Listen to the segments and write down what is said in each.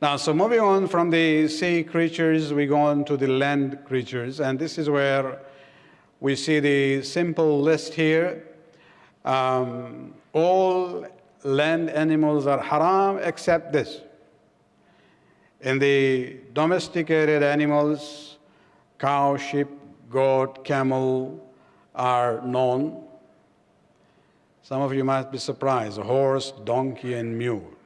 Now, so moving on from the sea creatures, we go on to the land creatures, and this is where we see the simple list here. Um, all land animals are haram except this. In the domesticated animals, cow, sheep, goat, camel are known. Some of you might be surprised, horse, donkey, and mule.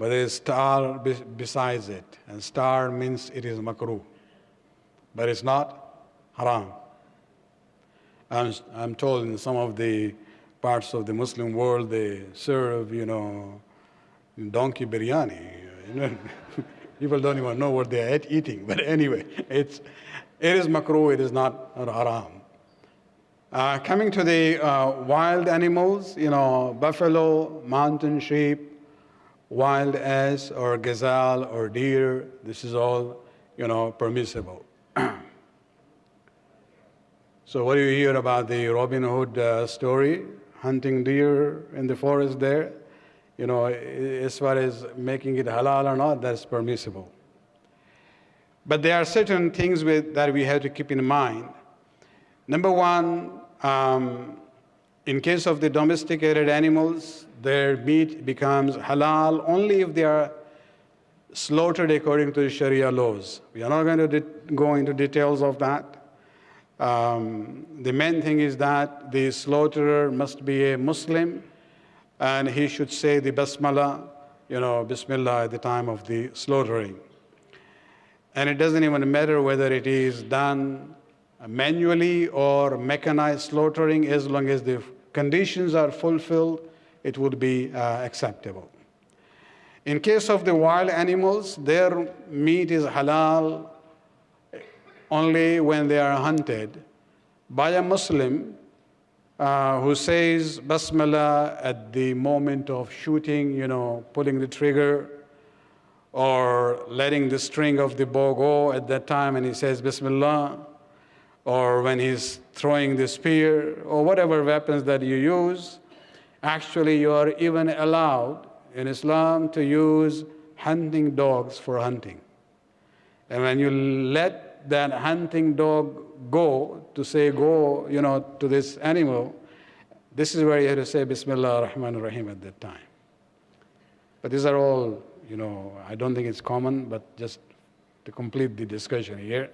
But there is star besides it, and star means it is makruh. But it's not haram. I'm, I'm told in some of the parts of the Muslim world they serve, you know, donkey biryani. People don't even know what they are eating. But anyway, it's, it is makruh, it is not haram. Uh, coming to the uh, wild animals, you know, buffalo, mountain sheep, wild ass or gazelle or deer, this is all, you know, permissible. so what do you hear about the Robin Hood uh, story? Hunting deer in the forest there? you know, as far as making it halal or not, that's permissible. But there are certain things with, that we have to keep in mind. Number one, um, in case of the domesticated animals, their meat becomes halal only if they are slaughtered according to the Sharia laws. We are not going to go into details of that. Um, the main thing is that the slaughterer must be a Muslim and he should say the basmala, you know, bismillah at the time of the slaughtering. And it doesn't even matter whether it is done manually or mechanized slaughtering, as long as the conditions are fulfilled, it would be uh, acceptable. In case of the wild animals, their meat is halal only when they are hunted by a Muslim uh, who says basmala at the moment of shooting, you know, pulling the trigger, or letting the string of the bow go at that time and he says bismillah, or when he's throwing the spear, or whatever weapons that you use, actually you are even allowed in Islam to use hunting dogs for hunting. And when you let that hunting dog go, to say go, you know, to this animal, this is where you have to say Bismillah ar-Rahman ar-Rahim at that time. But these are all, you know, I don't think it's common, but just to complete the discussion here.